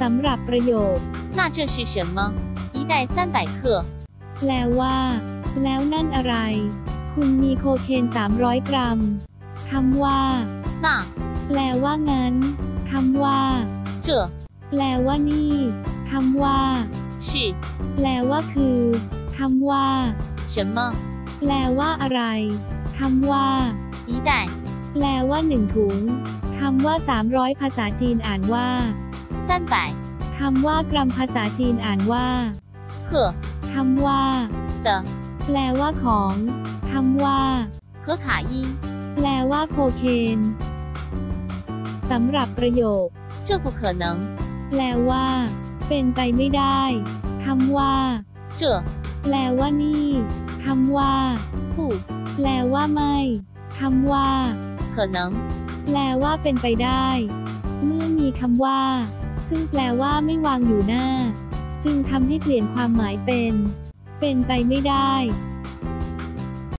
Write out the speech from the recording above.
สำหรับประโยค 那这是什么？一袋三百克。 แปลว่า แล้วนั่นอะไร คุณมีโคเคน 300 กรัม คำว่า 那 แปลว่างั้น คำว่า 这 แปลว่านี่ คำว่า 是 แปลว่าคือ คำว่า 什么？ แปลว่าอะไร คำว่า 一袋 แปลว่าหนึ่งถุง คำว่า 300 ภาษาจีนอ่านว่า 三百 คำว่ากรัมภาษาจีนอ่านว่า 克 คำว่า 的 แปลว่าของ คำว่า 可卡因， แปลว่าโคเคน สำหรับประโยค 这不可能。 แปลว่า เป็นไปไม่ได้ คำว่า 这 แปลว่านี่ คำว่า 不 แปลว่าไม่ คำว่า 可能。 แปลว่าเป็นไปได้ เมื่อมี คำว่า ซึ่งแปลว่าไม่วางอยู่หน้า จึงทำให้เปลี่ยนความหมายเป็น เป็นไปไม่ได้